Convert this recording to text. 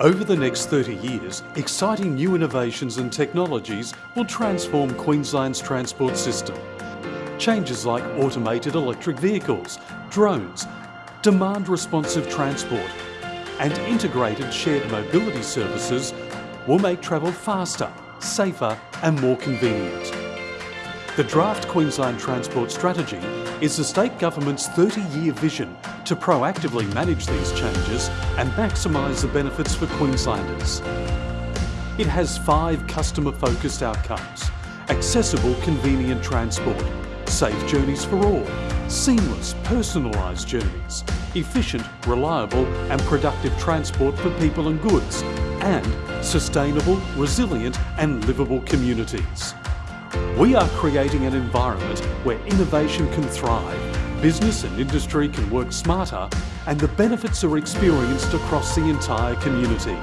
Over the next 30 years, exciting new innovations and technologies will transform Queensland's transport system. Changes like automated electric vehicles, drones, demand-responsive transport and integrated shared mobility services will make travel faster, safer and more convenient. The draft Queensland Transport Strategy is the state government's 30-year vision to proactively manage these changes and maximise the benefits for Queenslanders. It has five customer-focused outcomes. Accessible, convenient transport, safe journeys for all, seamless, personalised journeys, efficient, reliable and productive transport for people and goods, and sustainable, resilient and livable communities. We are creating an environment where innovation can thrive, business and industry can work smarter and the benefits are experienced across the entire community.